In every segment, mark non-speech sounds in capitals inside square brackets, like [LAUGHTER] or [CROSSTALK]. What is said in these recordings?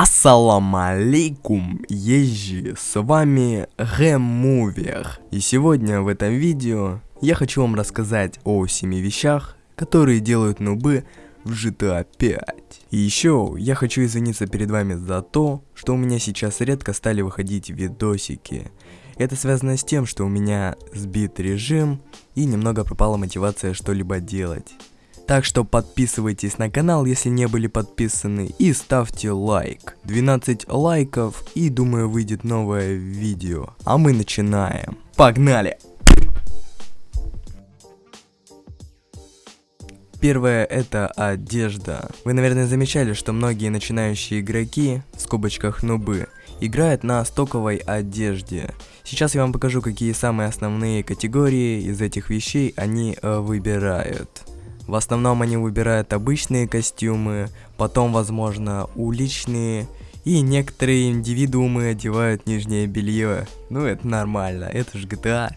Ассаламу алейкум, езжи, с вами Гэмувер. И сегодня в этом видео я хочу вам рассказать о 7 вещах, которые делают нубы в GTA 5. И еще я хочу извиниться перед вами за то, что у меня сейчас редко стали выходить видосики. Это связано с тем, что у меня сбит режим и немного пропала мотивация что-либо делать. Так что подписывайтесь на канал, если не были подписаны, и ставьте лайк. 12 лайков, и думаю выйдет новое видео. А мы начинаем. Погнали! Первое это одежда. Вы, наверное, замечали, что многие начинающие игроки, в скобочках нубы, играют на стоковой одежде. Сейчас я вам покажу, какие самые основные категории из этих вещей они э, выбирают. В основном они выбирают обычные костюмы, потом, возможно, уличные, и некоторые индивидуумы одевают нижнее белье. Ну, это нормально, это же GTA.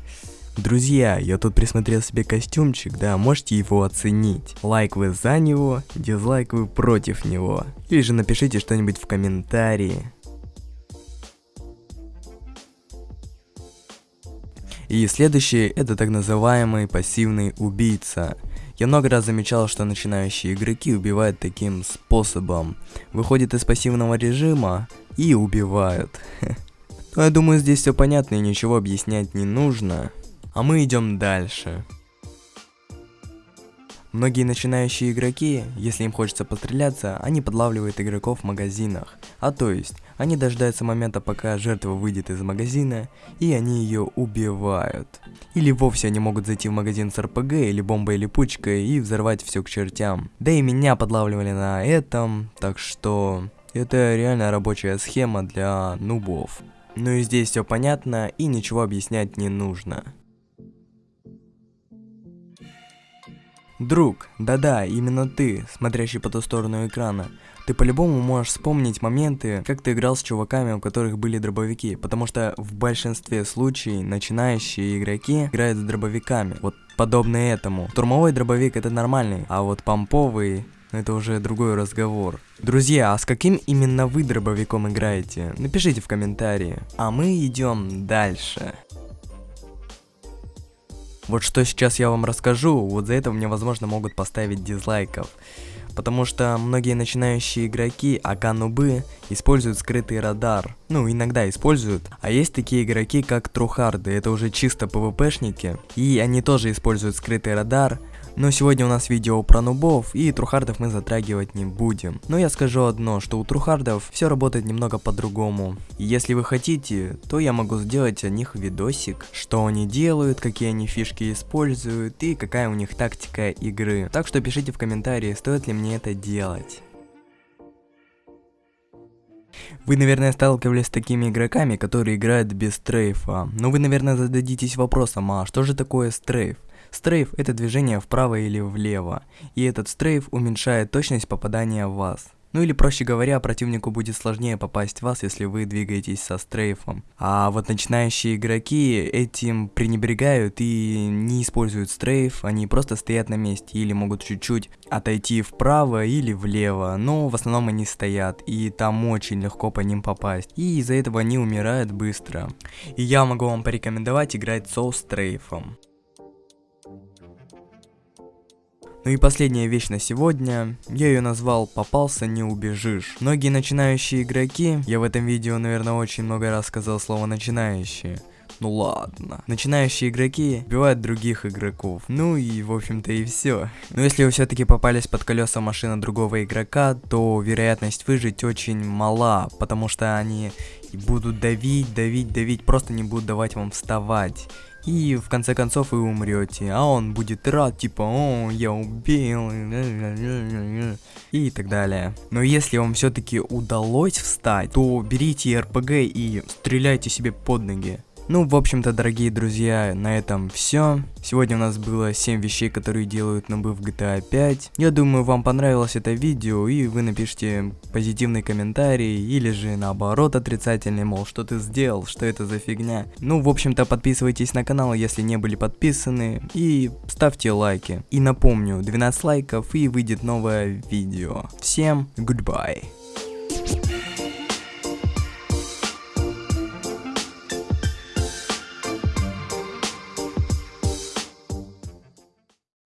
Друзья, я тут присмотрел себе костюмчик, да, можете его оценить. Лайк вы за него, дизлайк вы против него. Или же напишите что-нибудь в комментарии. И следующий это так называемый пассивный убийца. Я много раз замечал, что начинающие игроки убивают таким способом. Выходят из пассивного режима и убивают. [LAUGHS] Но я думаю, здесь все понятно и ничего объяснять не нужно. А мы идем дальше. Многие начинающие игроки, если им хочется постреляться, они подлавливают игроков в магазинах. А то есть, они дождаются момента, пока жертва выйдет из магазина, и они ее убивают. Или вовсе они могут зайти в магазин с РПГ или бомбой или пучкой и взорвать все к чертям. Да и меня подлавливали на этом, так что это реально рабочая схема для нубов. Ну и здесь все понятно и ничего объяснять не нужно. Друг, да-да, именно ты, смотрящий по ту сторону экрана. Ты по-любому можешь вспомнить моменты, как ты играл с чуваками, у которых были дробовики, потому что в большинстве случаев начинающие игроки играют с дробовиками, вот подобные этому. Турмовой дробовик это нормальный, а вот помповый это уже другой разговор. Друзья, а с каким именно вы дробовиком играете? Напишите в комментарии. А мы идем дальше. Вот что сейчас я вам расскажу, вот за это мне возможно могут поставить дизлайков. Потому что многие начинающие игроки, ака нубы, используют скрытый радар. Ну, иногда используют. А есть такие игроки, как трухарды, это уже чисто пвпшники. И они тоже используют скрытый радар, но сегодня у нас видео про нубов, и трухардов мы затрагивать не будем. Но я скажу одно, что у трухардов все работает немного по-другому. Если вы хотите, то я могу сделать о них видосик, что они делают, какие они фишки используют и какая у них тактика игры. Так что пишите в комментарии, стоит ли мне это делать. Вы, наверное, сталкивались с такими игроками, которые играют без стрейфа. Но вы, наверное, зададитесь вопросом, а что же такое стрейф? Стрейф – это движение вправо или влево, и этот стрейф уменьшает точность попадания в вас. Ну или проще говоря, противнику будет сложнее попасть в вас, если вы двигаетесь со стрейфом. А вот начинающие игроки этим пренебрегают и не используют стрейф, они просто стоят на месте или могут чуть-чуть отойти вправо или влево, но в основном они стоят, и там очень легко по ним попасть, и из-за этого они умирают быстро. И я могу вам порекомендовать играть со стрейфом. Ну и последняя вещь на сегодня, я ее назвал «Попался, не убежишь». Многие начинающие игроки, я в этом видео, наверное, очень много раз сказал слово «начинающие», ну ладно. Начинающие игроки убивают других игроков. Ну и в общем-то и все. Но если вы все-таки попались под колеса машины другого игрока, то вероятность выжить очень мала, потому что они будут давить, давить, давить, просто не будут давать вам вставать. И в конце концов вы умрете, а он будет рад, типа, о, я убил, и так далее. Но если вам все-таки удалось встать, то берите РПГ и стреляйте себе под ноги. Ну, в общем-то, дорогие друзья, на этом все. Сегодня у нас было 7 вещей, которые делают нубы в GTA 5. Я думаю, вам понравилось это видео, и вы напишите позитивный комментарий, или же наоборот отрицательный, мол, что ты сделал, что это за фигня. Ну, в общем-то, подписывайтесь на канал, если не были подписаны, и ставьте лайки. И напомню, 12 лайков, и выйдет новое видео. Всем goodbye.